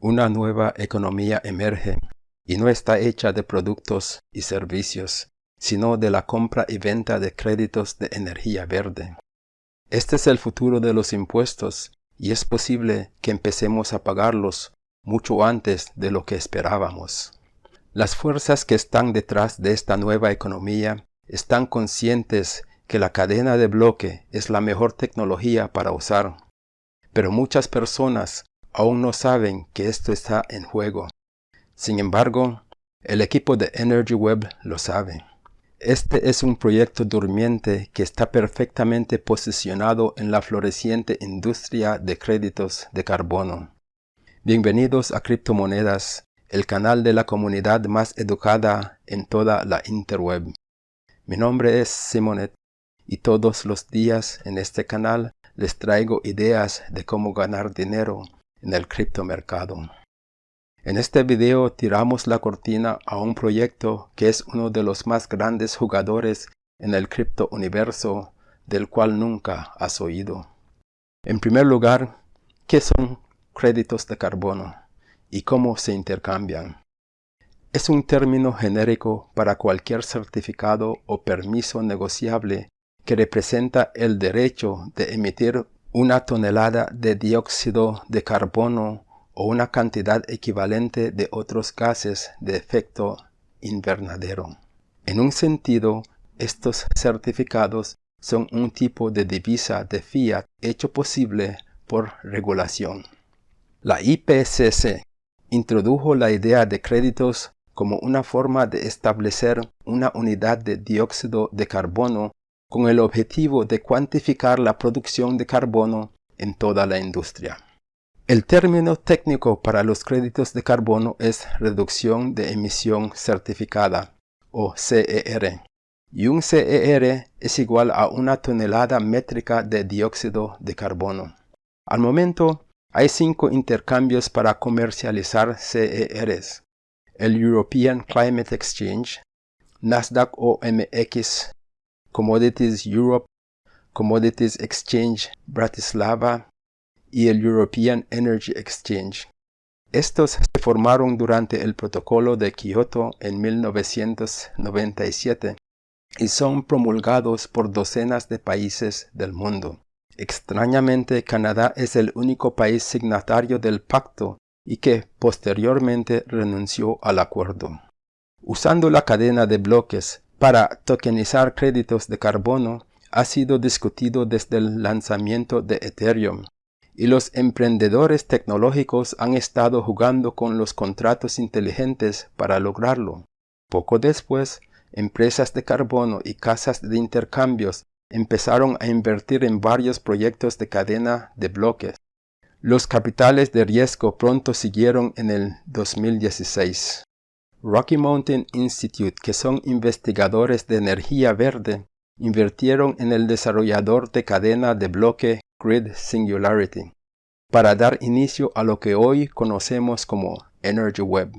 Una nueva economía emerge y no está hecha de productos y servicios, sino de la compra y venta de créditos de energía verde. Este es el futuro de los impuestos y es posible que empecemos a pagarlos mucho antes de lo que esperábamos. Las fuerzas que están detrás de esta nueva economía están conscientes que la cadena de bloque es la mejor tecnología para usar, pero muchas personas aún no saben que esto está en juego. Sin embargo, el equipo de Energy Web lo sabe. Este es un proyecto durmiente que está perfectamente posicionado en la floreciente industria de créditos de carbono. Bienvenidos a Criptomonedas, el canal de la comunidad más educada en toda la interweb. Mi nombre es Simonet y todos los días en este canal les traigo ideas de cómo ganar dinero en el criptomercado. En este video tiramos la cortina a un proyecto que es uno de los más grandes jugadores en el cripto universo del cual nunca has oído. En primer lugar, ¿qué son créditos de carbono y cómo se intercambian? Es un término genérico para cualquier certificado o permiso negociable que representa el derecho de emitir una tonelada de dióxido de carbono o una cantidad equivalente de otros gases de efecto invernadero. En un sentido, estos certificados son un tipo de divisa de fiat hecho posible por regulación. La IPCC introdujo la idea de créditos como una forma de establecer una unidad de dióxido de carbono con el objetivo de cuantificar la producción de carbono en toda la industria. El término técnico para los créditos de carbono es reducción de emisión certificada, o CER, y un CER es igual a una tonelada métrica de dióxido de carbono. Al momento, hay cinco intercambios para comercializar CERs. El European Climate Exchange, Nasdaq OMX Commodities Europe, Commodities Exchange Bratislava y el European Energy Exchange. Estos se formaron durante el Protocolo de Kioto en 1997 y son promulgados por docenas de países del mundo. Extrañamente, Canadá es el único país signatario del pacto y que posteriormente renunció al acuerdo. Usando la cadena de bloques, para tokenizar créditos de carbono ha sido discutido desde el lanzamiento de Ethereum, y los emprendedores tecnológicos han estado jugando con los contratos inteligentes para lograrlo. Poco después, empresas de carbono y casas de intercambios empezaron a invertir en varios proyectos de cadena de bloques. Los capitales de riesgo pronto siguieron en el 2016. Rocky Mountain Institute, que son investigadores de energía verde, invirtieron en el desarrollador de cadena de bloque Grid Singularity para dar inicio a lo que hoy conocemos como Energy Web.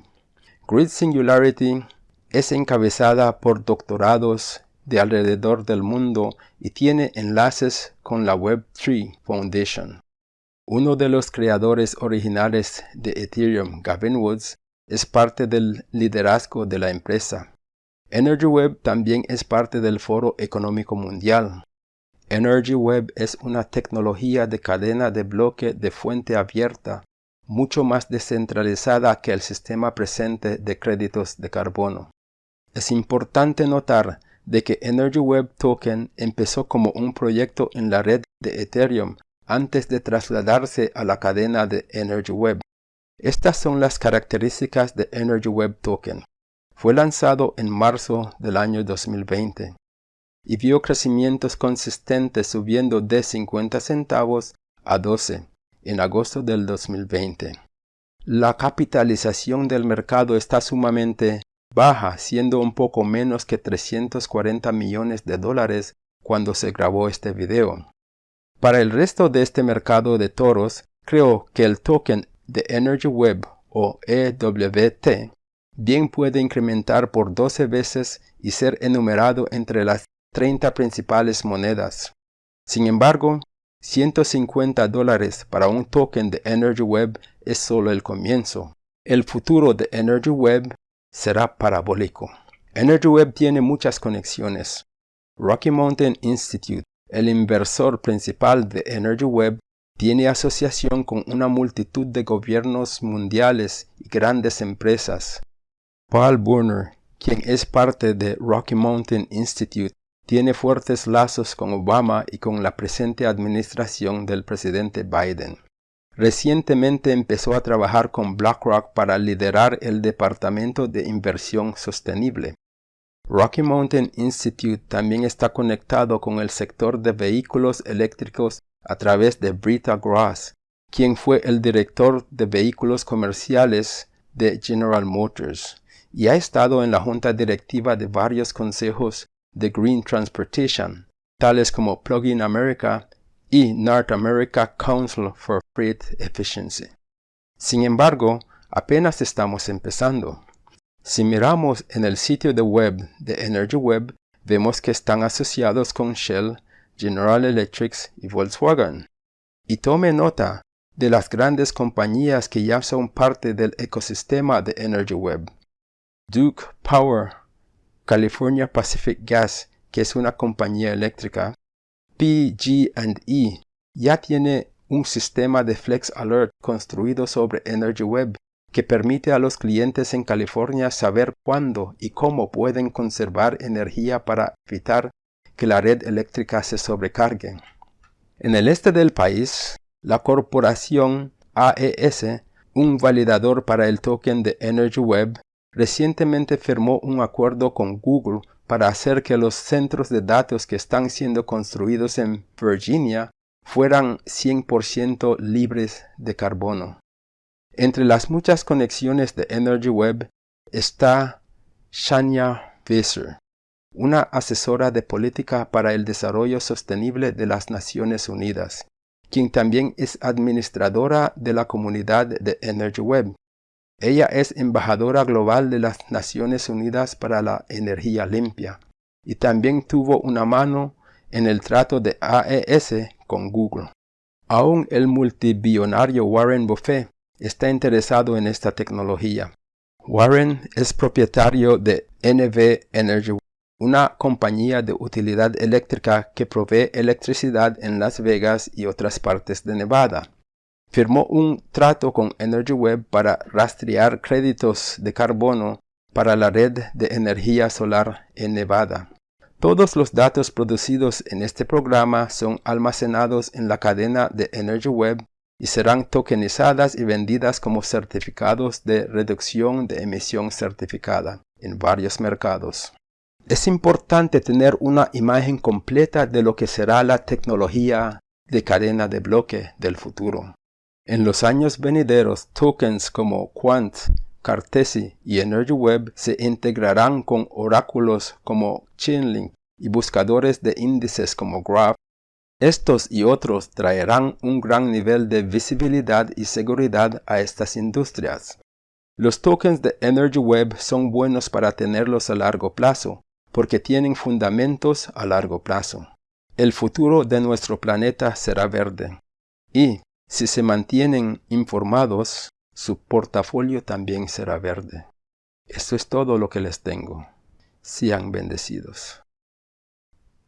Grid Singularity es encabezada por doctorados de alrededor del mundo y tiene enlaces con la Web3 Foundation. Uno de los creadores originales de Ethereum, Gavin Woods, es parte del liderazgo de la empresa. EnergyWeb también es parte del Foro Económico Mundial. EnergyWeb es una tecnología de cadena de bloque de fuente abierta, mucho más descentralizada que el sistema presente de créditos de carbono. Es importante notar de que EnergyWeb Token empezó como un proyecto en la red de Ethereum antes de trasladarse a la cadena de EnergyWeb. Estas son las características de Energy Web Token. Fue lanzado en marzo del año 2020 y vio crecimientos consistentes subiendo de 50 centavos a 12 en agosto del 2020. La capitalización del mercado está sumamente baja, siendo un poco menos que 340 millones de dólares cuando se grabó este video. Para el resto de este mercado de toros, creo que el token de Energy Web o EWT bien puede incrementar por 12 veces y ser enumerado entre las 30 principales monedas. Sin embargo, 150 dólares para un token de Energy Web es solo el comienzo. El futuro de Energy Web será parabólico. Energy Web tiene muchas conexiones. Rocky Mountain Institute, el inversor principal de Energy Web, tiene asociación con una multitud de gobiernos mundiales y grandes empresas. Paul Burner, quien es parte de Rocky Mountain Institute, tiene fuertes lazos con Obama y con la presente administración del presidente Biden. Recientemente empezó a trabajar con BlackRock para liderar el Departamento de Inversión Sostenible. Rocky Mountain Institute también está conectado con el sector de vehículos eléctricos a través de Brita Gross, quien fue el director de vehículos comerciales de General Motors y ha estado en la junta directiva de varios consejos de Green Transportation, tales como Plug-in America y North America Council for Freight Efficiency. Sin embargo, apenas estamos empezando. Si miramos en el sitio de web de Energy Web, vemos que están asociados con Shell, General Electric y Volkswagen. Y tome nota de las grandes compañías que ya son parte del ecosistema de Energy Web. Duke Power, California Pacific Gas, que es una compañía eléctrica, PG&E ya tiene un sistema de Flex Alert construido sobre Energy Web que permite a los clientes en California saber cuándo y cómo pueden conservar energía para evitar que la red eléctrica se sobrecargue. En el este del país, la corporación AES, un validador para el token de Energy Web, recientemente firmó un acuerdo con Google para hacer que los centros de datos que están siendo construidos en Virginia fueran 100% libres de carbono. Entre las muchas conexiones de Energy Web está Shania Visser, una asesora de política para el desarrollo sostenible de las Naciones Unidas, quien también es administradora de la comunidad de Energy Web ella es embajadora global de las Naciones Unidas para la Energía Limpia y también tuvo una mano en el trato de AES con Google. Aún el multibillonario Warren Buffett está interesado en esta tecnología. Warren es propietario de NV Energy, una compañía de utilidad eléctrica que provee electricidad en Las Vegas y otras partes de Nevada firmó un trato con Energy Web para rastrear créditos de carbono para la red de energía solar en Nevada. Todos los datos producidos en este programa son almacenados en la cadena de Energy Web y serán tokenizadas y vendidas como certificados de reducción de emisión certificada en varios mercados. Es importante tener una imagen completa de lo que será la tecnología de cadena de bloque del futuro. En los años venideros, tokens como Quant, Cartesi y Energy Web se integrarán con oráculos como Chainlink y buscadores de índices como Graph. Estos y otros traerán un gran nivel de visibilidad y seguridad a estas industrias. Los tokens de Energy Web son buenos para tenerlos a largo plazo, porque tienen fundamentos a largo plazo. El futuro de nuestro planeta será verde. Y, si se mantienen informados, su portafolio también será verde. Esto es todo lo que les tengo. Sean bendecidos.